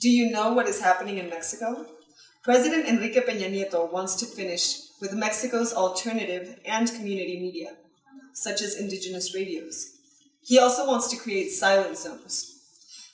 Do you know what is happening in Mexico? President Enrique Peña Nieto wants to finish with Mexico's alternative and community media, such as indigenous radios. He also wants to create silent zones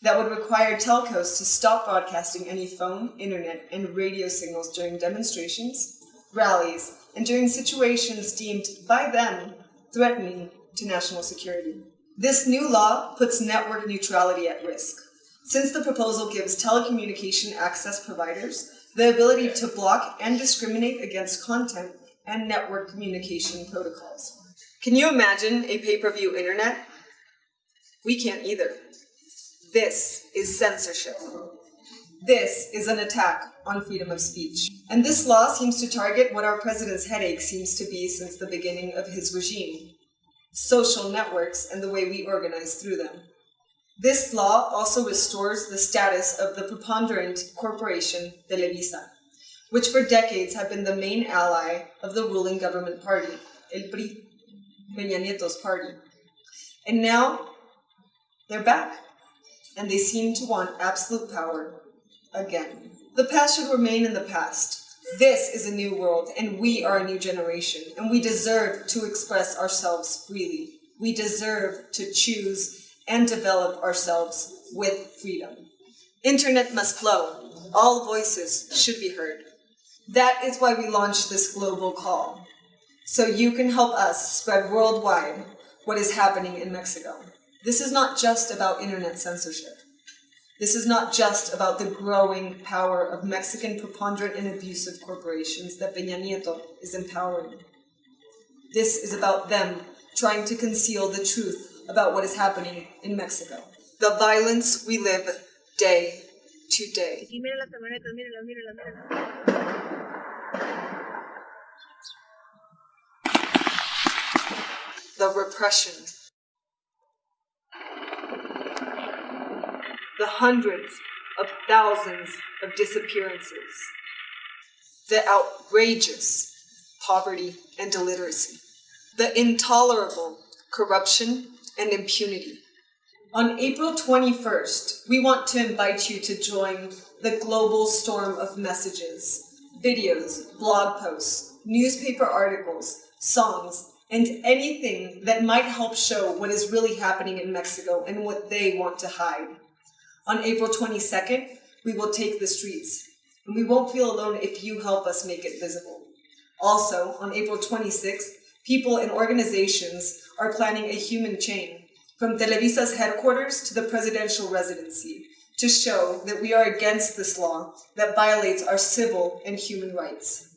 that would require telcos to stop broadcasting any phone, internet, and radio signals during demonstrations, rallies, and during situations deemed by them threatening to national security. This new law puts network neutrality at risk, since the proposal gives telecommunication access providers the ability to block and discriminate against content and network communication protocols. Can you imagine a pay-per-view internet? We can't either. This is censorship. This is an attack on freedom of speech. And this law seems to target what our president's headache seems to be since the beginning of his regime, social networks and the way we organize through them. This law also restores the status of the preponderant corporation Televisa, which for decades have been the main ally of the ruling government party, El PRI, Peña Nieto's party. And now they're back, and they seem to want absolute power again. The past should remain in the past. This is a new world, and we are a new generation, and we deserve to express ourselves freely. We deserve to choose and develop ourselves with freedom. Internet must flow. All voices should be heard. That is why we launched this global call, so you can help us spread worldwide what is happening in Mexico. This is not just about internet censorship. This is not just about the growing power of Mexican preponderant and abusive corporations that Peña Nieto is empowering. This is about them trying to conceal the truth about what is happening in Mexico. The violence we live day to day. The repression the hundreds of thousands of disappearances, the outrageous poverty and illiteracy, the intolerable corruption and impunity. On April 21st, we want to invite you to join the global storm of messages, videos, blog posts, newspaper articles, songs, and anything that might help show what is really happening in Mexico and what they want to hide. On April 22nd, we will take the streets, and we won't feel alone if you help us make it visible. Also, on April 26th, people and organizations are planning a human chain from Televisa's headquarters to the presidential residency to show that we are against this law that violates our civil and human rights.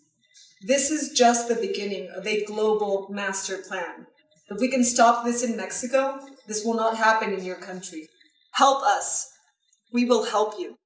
This is just the beginning of a global master plan. If we can stop this in Mexico, this will not happen in your country. Help us we will help you.